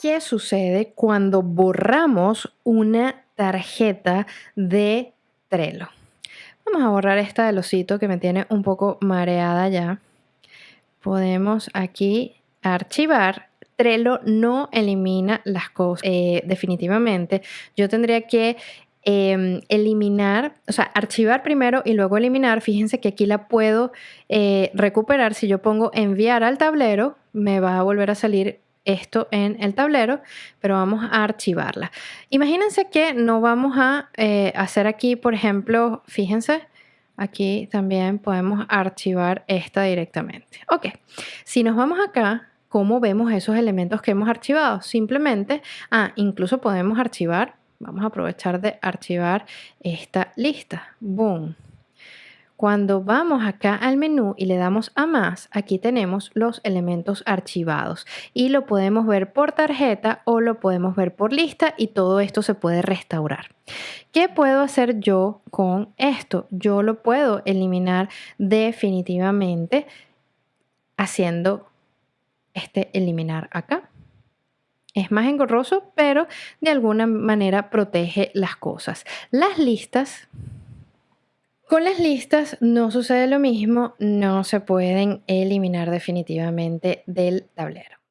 qué sucede cuando borramos una tarjeta de Trello. Vamos a borrar esta del osito que me tiene un poco mareada ya. Podemos aquí archivar. Trello no elimina las cosas eh, definitivamente. Yo tendría que em, eliminar, o sea, archivar primero y luego eliminar. Fíjense que aquí la puedo eh, recuperar. Si yo pongo enviar al tablero, me va a volver a salir esto en el tablero, pero vamos a archivarla. Imagínense que no vamos a eh, hacer aquí, por ejemplo, fíjense, aquí también podemos archivar esta directamente. Ok, si nos vamos acá, ¿cómo vemos esos elementos que hemos archivado? Simplemente, ah, incluso podemos archivar, vamos a aprovechar de archivar esta lista. Boom. Cuando vamos acá al menú y le damos a más, aquí tenemos los elementos archivados y lo podemos ver por tarjeta o lo podemos ver por lista y todo esto se puede restaurar. ¿Qué puedo hacer yo con esto? Yo lo puedo eliminar definitivamente haciendo este eliminar acá. Es más engorroso, pero de alguna manera protege las cosas. Las listas con las listas no sucede lo mismo, no se pueden eliminar definitivamente del tablero.